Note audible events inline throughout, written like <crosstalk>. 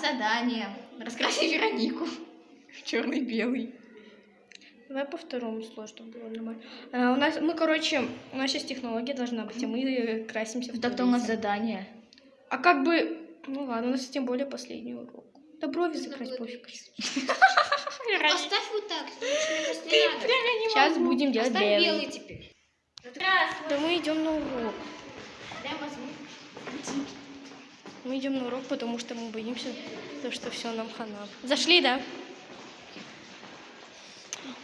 задание. Раскрасить Веронику. Черный-белый. Давай по второму слою, чтобы было нормально. А, у нас, мы, короче, у нас сейчас технология должна быть, а мы красимся в Так-то у нас задание. А как бы, ну ладно, у нас тем более последний урок. Да брови закрась, пофиг. Поставь вот так. Сейчас будем делать белый. белый теперь. Здравствуй. Да мы идем на урок. Мы идем на урок, потому что мы боимся, то, что все нам хана. Зашли, да?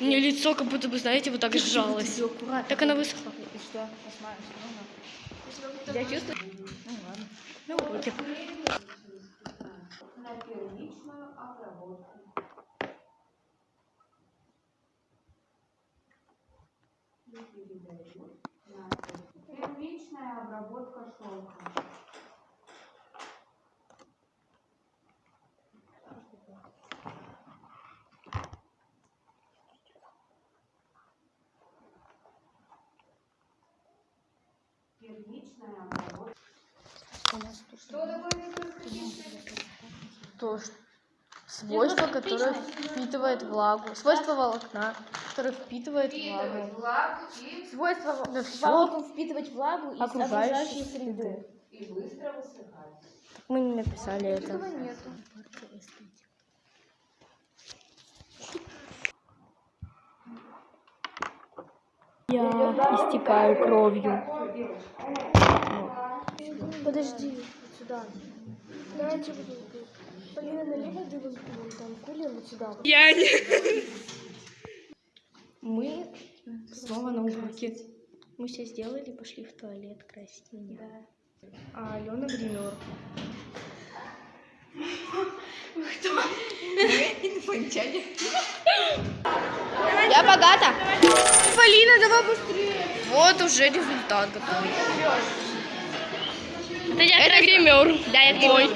У меня лицо как будто бы, знаете, вот так сжалось. Так она высохла. И что? Она. Я чувствую. Ну ладно. На уроке. Первичная обработка шелка. Первичная обработка. Что такое микроскопическая? То, что- свойство, которое впитывает влагу. Свойство волокна, которое впитывает влагу. Свойство да все Волоком впитывать влагу из окружающей среды. и быстро высыхать. Мы не написали это. Я истекаю кровью. Подожди, сюда. Давайте вот тут. Полина налево, там вот сюда. Я не... Мы снова на уроке. Мы все сделали, пошли в туалет красить меня. А Алена гример. <laughs> Инопланетяне. Я богата. Полина, давай быстрее. Вот уже результат готовый. Это гример. Да, я гример.